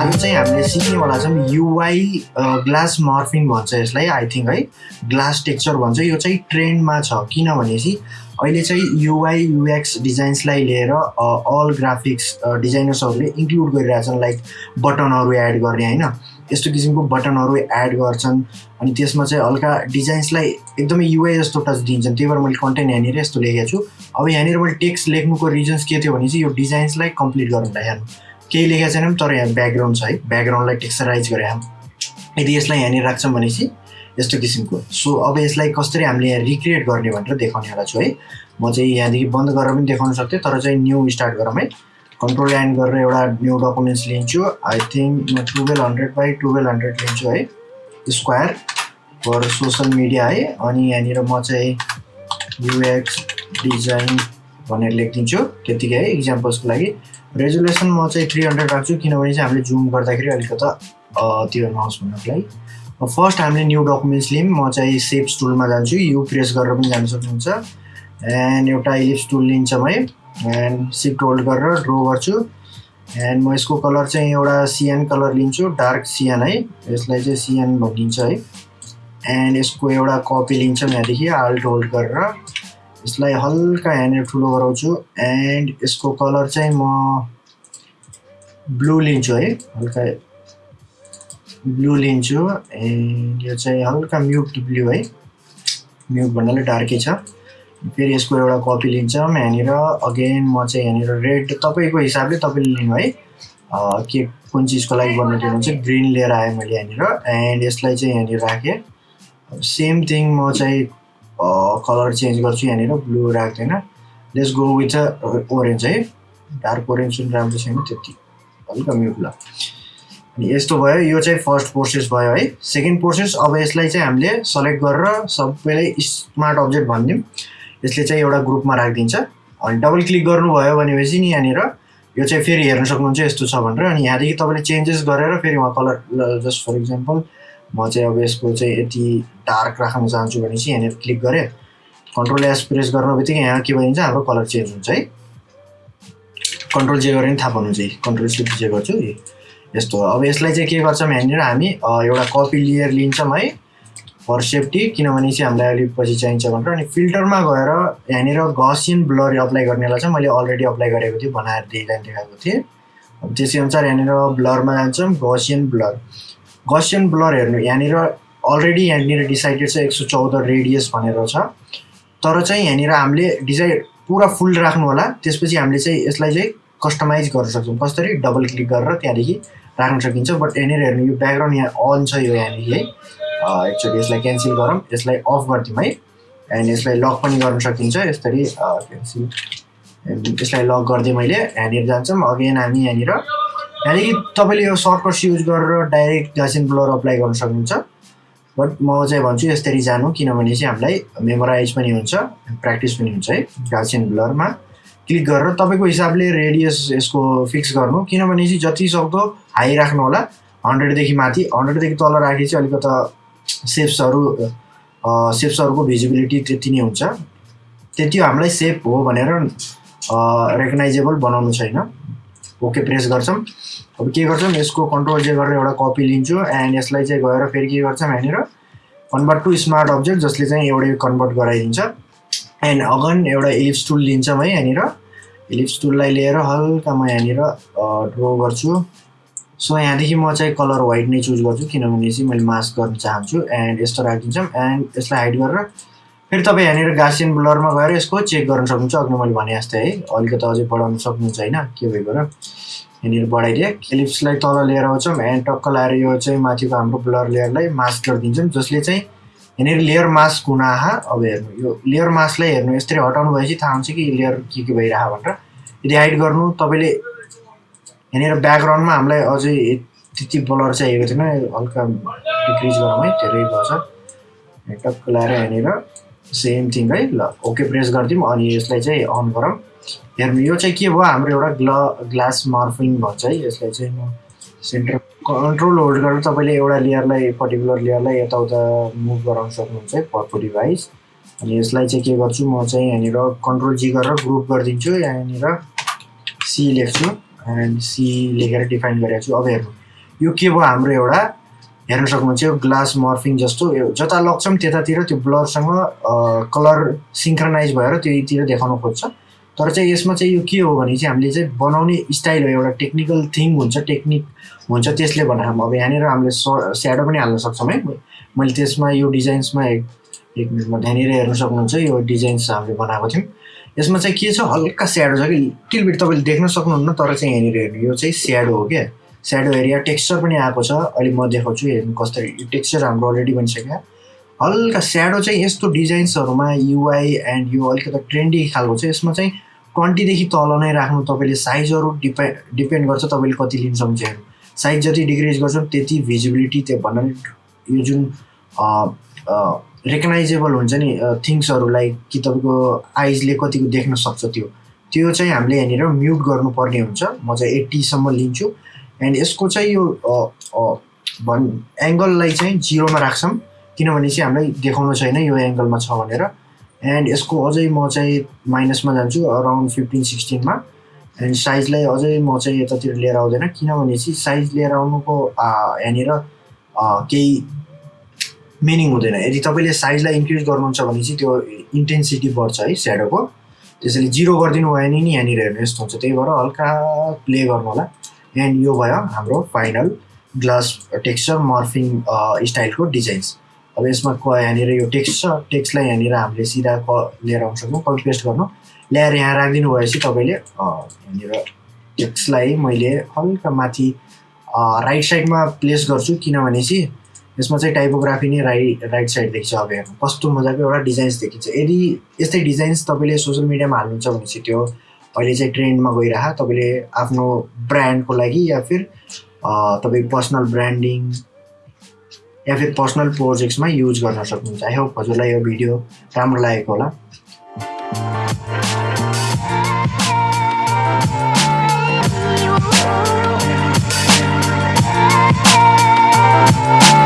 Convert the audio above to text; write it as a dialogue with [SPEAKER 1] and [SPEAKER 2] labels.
[SPEAKER 1] आज चाहिँ हामीले सिक्नेवाला छौँ युआई ग्लास मर्फिङ भन्छ यसलाई आई थिङ्क है। ग्लास टेक्चर भन्छ। यो चाहिँ ट्रेन्डमा छ। किनभनेपछि अहिले चाहिँ युआई युएक्स डिजाइन्सलाई लिएर अल ग्राफिक्स डिजाइनर्सहरूले इन्क्लुड गरिरहेछन् लाइक बटनहरू एड गर्ने होइन। यस्तो किसिमको बटनहरू एड गर्छन्। अनि त्यसमा चाहिँ हल्का डिजाइन्सलाई एकदमै युआई जस्तो टच दिन्छन्। त्यही भएर मैले कन्टेन्ट यहाँनिर यस्तो लेखेको छु। अब यहाँनिर मैले टेक्स्ट लेख्नुको रिजन्स के थियो भने चाहिँ यो डिजाइन्सलाई कम्प्लिट गर्नुलाई हेर्नु केही लेखेको छैन तर यहाँ ब्याकग्राउन्ड छ है। ब्याकग्राउन्डलाई टेक्सचराइज गरे यदि यसलाई यहाँनिर राख्छौँ भनेपछि यस्तो किसिमको। सो अब यसलाई कसरी हामीले यहाँ रिक्रिएट गर्ने भनेर देखाउनेवाला छु है। म चाहिँ यहाँदेखि बन्द गरेर पनि देखाउन सक्थेँ तर चाहिँ न्यू स्टार्ट गरौँ है। कन्ट्रोल एन्ड गरेर एउटा न्यू डकुमेन्ट्स लिन्छु आई थिङ्क म twelve hundred by twelve hundred लिन्छु है। स्क्वायर फर सोसल मिडिया है। अनि यहाँनिर म चाहिँ युएक्स डिजाइन भनेर लेखिदिन्छु। त्यतिकै है इक्जाम्पल्सको लागि। रेजुलेसन म चाहिँ थ्री हन्ड्रेड राख्छु। किनभने चाहिँ हामीले जुम गर्दाखेरि अलिकता त्यो नहोस् भन्नको लागि। फर्स्ट हामीले न्यू डकुमेन्ट्स लियौँ म चाहिँ सेप्स टुलमा जान्छु। यु प्रेस गरेर पनि जान सक्नुहुन्छ। एन्ड एउटा इलिप्स टुल लिन्छौँ है एन्ड सिफ्ट होल्ड गरेर ड्रो गर्छु। एन्ड म यसको कलर चाहिँ एउटा सिएन कलर लिन्छु डार्क सिएन है। यसलाई चाहिँ सिएन भनिन्छ है। एन्ड यसको एउटा कपी लिन्छौँ यहाँदेखि आल्ट होल्ड गरेर। यसलाई हल्का यहाँनिर ठुलो गराउँछु। एन्ड यसको कलर चाहिँ म ब्लू लिन्छु है। हल्का ब्लू लिन्छु। एन्ड यो चाहिँ हल्का म्युट ब्लू है। म्युट भन्नाले डार्कै छ। फेरि यसको एउटा कपी लिन्छौँ यहाँनिर। अगेन म चाहिँ यहाँनिर रेड तपाईँको हिसाबले तपाईँले लिनु है। के कुन चिजको लागि बनाइदिनु हुन्छ ग्रिन लिएर आएँ मैले यहाँनिर। एन्ड यसलाई चाहिँ यहाँनिर राखेँ। सेम थिङ म चाहिँ कलर चेन्ज गर्छु यहाँनिर ब्लू राख्दैन। Let's go with a orange है। डार्क ओरेन्ज पनि राम्रो छैन त्यति। हल्का म्युट ल अनि यस्तो भयो। यो चाहिँ फर्स्ट प्रोसेस भयो है। सेकेन्ड प्रोसेस अब यसलाई चाहिँ हामीले सेलेक्ट गरेर सबैलाई स्मार्ट अब्जेक्ट भनिदिउँ। यसले चाहिँ एउटा ग्रुपमा राखिदिन्छ। अनि डबल क्लिक गर्नुभयो भनेपछि नि यहाँनिर यो चाहिँ फेरि हेर्न सक्नुहुन्छ यस्तो छ भनेर। अनि यहाँदेखि तपाईँले चेन्जेस गरेर फेरि उहाँ कलर जस्ट फर इक्जाम्पल म चाहिँ अब यसको चाहिँ यति डार्क राख्न चाहन्छु भने चाहिँ यहाँनिर क्लिक गरेँ। कन्ट्रोल एस प्रेस गर्नु बित्तिकै यहाँ के भइन्छ हाम्रो कलर चेन्ज हुन्छ है। कन्ट्रोल जे गरेर थाहा पाउनुहुन्छ है कन्ट्रोल सिफ्ट जे गर्छु। यस्तो। अब यसलाई चाहिँ के गर्छौँ यहाँनिर हामी एउटा कपी लिएर लिन्छौँ है। फर सेफ्टी किनभने चाहिँ हामीलाई अलिक पछि चाहिन्छ भनेर अनि फिल्टरमा गएर यहाँनिर गसियन ब्लर अप्लाई गर्नेलाई चाहिँ मैले अलरेडी अप्लाई गरेको थिएँ बनाएर डिजाइन देखाएको थिएँ। त्यसै अनुसार यहाँनिर ब्लरमा जान्छौँ गसियन ब्लर। गसियन ब्लर हेर्नु यहाँनिर अलरेडी यहाँनिर डिसाइडेड छ एक सौ चौध रेडियस भनेर छ। तर चाहिँ यहाँनिर हामीले डिजाइन पुरा फुल राख्नु होला त्यसपछि हामीले चाहिँ यसलाई चाहिँ कस्टमाइज गर्न सक्छौँ। कसरी? डबल क्लिक गरेर त्यहाँदेखि राख्न सकिन्छ। बट यहाँनिर हेर्नु यो ब्याकग्राउन्ड यहाँ अन छ यो यहाँनिर। है एक्चुली यसलाई क्यान्सल गरौँ यसलाई अफ गरिदिउँ है। एन्ड यसलाई लक पनि गर्न सकिन्छ यसरी क्यान्सल। यसलाई लक गरिदिएँ मैले यहाँनिर जान्छौँ अगेन हामी यहाँनिर। यहाँदेखि तपाईँले यो सर्टकट्स युज गरेर डाइरेक्ट गासिन ब्लर अप्लाई गर्न सक्नुहुन्छ। बट म चाहिँ भन्छु यसरी जानु किनभने चाहिँ हामीलाई मेमोराइज पनि हुन्छ प्र्याक्टिस पनि हुन्छ है गासिन ब्लरमा। क्लिक गरेर तपाईँको हिसाबले रेडियस यसको फिक्स गर्नु किनभने चाहिँ जति सक्दो हाई राख्नु होला हन्ड्रेडदेखि माथि हन्ड्रेडदेखि तल राखे चाहिँ अलिकता सेप्सहरू सेप्सहरूको भिजिबिलिटी त्यति नै हुन्छ। त्यति हामीलाई सेप हो भनेर रेकगनाइजेबल बनाउनु छैन। ओके प्रेस गर्छौँ। अब के गर्छौँ? यसको कन्ट्रोल जे गरेर एउटा कपी लिन्छु एन्ड यसलाई चाहिँ गएर फेरि के गर्छौँ यहाँनिर कन्भर्ट टु स्मार्ट अब्जेक्ट जसले चाहिँ एउटै कन्भर्ट गराइदिन्छ। एन्ड अगन एउटा इलिप्स टुल लिन्छौँ है यहाँनिर। इलिप्स टुललाई लिएर हल्का म यहाँनिर ड्रो गर्छु। सो यहाँदेखि म चाहिँ कलर वाइट नै चुज गर्छु किनभने चाहिँ मैले मास्क गर्न चाहन्छु एन्ड यस्तो राखिदिन्छौँ एन्ड यसलाई हाइड गरेर फेरि तपाईँ यहाँनिर गासियन ब्लरमा गएर यसको चेक गर्न सक्नुहुन्छ। अघि मैले भने जस्तै है अलिकति अझै बढाउन सक्नुहुन्छ होइन के भएको र? यहाँनिर बढाइदिएँ। एलिप्सलाई तल लिएर आउँछौँ एन्ड टक्क लाएर यो चाहिँ माथिको हाम्रो ब्लर लेयरलाई मास्क गरिदिन्छौँ जसले चाहिँ यहाँनिर लेयर मास्क हुन अब हेर्नु यो लेयर मास्कलाई हेर्नु यसरी हटाउनु भएपछि थाहा हुन्छ कि लेयर के के भइरह भनेर। यदि हाइड गर्नु तपाईँले यहाँनिर ब्याकग्राउन्डमा हामीलाई अझै त्यति ब्लर चाहिएको थिएन। हल्का डिक्रिज गरौँ है धेरै भएछ टक्क लाएर यहाँनिर सेम थिङ है। ल ओके प्रेस गरिदिउँ अनि यसलाई चाहिँ अन गरौँ। हेर्नु यो चाहिँ के भयो? हाम्रो एउटा ग्ल ग्लास मार्फिङ भन्छ है। यसलाई चाहिँ म सेन्टर कन्ट्रोल होल्ड गरेर तपाईँले एउटा लेयरलाई पर्टिकुलर लेयरलाई यताउता मुभ गराउन सक्नुहुन्छ है पर्पो डिभाइस अनि यसलाई चाहिँ के गर्छु? म चाहिँ यहाँनिर कन्ट्रोल जी गरेर ग्रुप गरिदिन्छु। यहाँनिर सी लेख्छु। एन्ड सी लेखेर डिफाइन गरेको छु अब हेर्नु यो के भयो? हाम्रो एउटा हेर्न सक्नुहुन्छ यो ग्लास मर्फिङ जस्तो यो जता लग्छौँ त्यतातिर त्यो ब्लरसँग कलर सिङ्क्रनाइज भएर त्योतिर देखाउन खोज्छ। तर चाहिँ यसमा चाहिँ यो के हो भने चाहिँ हामीले चाहिँ बनाउने स्टाइल हो एउटा टेक्निकल थिङ हुन्छ टेक्निक हुन्छ त्यसले बनाएको अब यहाँनिर हामीले स्याडो पनि हाल्न सक्छौँ है। मैले त्यसमा यो डिजाइन्समा एक एक मिनटमा त्यहाँनिर हेर्न सक्नुहुन्छ यो डिजाइन्स हामीले बनाएको थियौँ। यसमा चाहिँ के छ? हल्का स्याडो छ कि लिटिल बिट तपाईँले देख्न सक्नुहुन्न तर चाहिँ यहाँनिर हेर्नु यो चाहिँ स्याडो हो क्या? स्याडो एरिया टेक्स्चर पनि आएको छ। अहिले म देखाउँछु हेर्नु कसरी टेक्स्चर हाम्रो अलरेडी बनिसक्यो। हल्का स्याडो चाहिँ यस्तो डिजाइन्सहरूमा युआई एन्ड यो अलिकति ट्रेन्डी खालको छ। यसमा चाहिँ ट्वेन्टीदेखि तल नै राख्नु तपाईँले साइजहरू डिपे डिपेन्ड गर्छ तपाईँले कति लिन सक्नुहुन्छ हेर्नु। साइज जति डिक्रिज गर्छौँ त्यति भिजिबिलिटी त्यो भन्नाले यो जुन रेकगनाइजेबल हुन्छ नि थिङ्सहरूलाई कि तपाईँको आइजले कतिको देख्न सक्छ त्यो। त्यो चाहिँ हामीले यहाँनिर म्युट गर्नुपर्ने हुन्छ। म चाहिँ एट्टीसम्म लिन्छु। एन्ड यसको चाहिँ यो भन् एङ्गललाई चाहिँ जिरोमा राख्छौँ। किनभने चाहिँ हामीलाई देखाउनु छैन यो एङ्गलमा छ भनेर। एन्ड यसको अझै म चाहिँ माइनसमा जान्छु अराउन्ड फिफ्टिन सिक्सटिनमा एन्ड साइजलाई अझै म चाहिँ यतातिर लिएर आउँदैन। किनभने चाहिँ साइज लिएर आउनुको यहाँनिर केही मिनिङ हुँदैन। यदि तपाईँले साइजलाई इन्क्रिज गर्नुहुन्छ भने चाहिँ त्यो इन्टेन्सिटी बढ्छ है स्याडोको त्यसैले जिरो गरिदिनु भयो भने नि यहाँनिर हेर्नु यस्तो हुन्छ। त्यही भएर हल्का प्ले गर्नु होला। एन्ड यो भयो हाम्रो फाइनल ग्लास टेक्स्चर मर्फिङ स्टाइलको डिजाइन्स अब यसमा क यहाँनिर यो टेक्स्ट छ टेक्स्टलाई यहाँनिर हामीले सिधा क लिएर आउन सक्छौँ कपी पेस्ट गर्नु। ल्याएर यहाँ राखिदिनु भएपछि तपाईँले यहाँनिर टेक्स्टलाई मैले हल्का माथि राइट साइडमा प्लेस गर्छु। किनभने चाहिँ यसमा चाहिँ टाइपोग्राफी नै राइट राइट साइड देख्छ अब हेर्नु कस्तो मजाको एउटा डिजाइन्स देखिन्छ। यदि यस्तै डिजाइन्स तपाईँले सोसियल मिडियामा हाल्नुहुन्छ भने चाहिँ त्यो अहिले चाहिँ ट्रेन्डमा गइरह। तपाईँले आफ्नो ब्रान्डको लागि या फिर तपाईँ पर्सनल ब्रान्डिङ या फिर पर्सनल प्रोजेक्ट्समा युज गर्न सक्नुहुन्छ। आई होप हजुरलाई यो भिडियो राम्रो लागेको होला।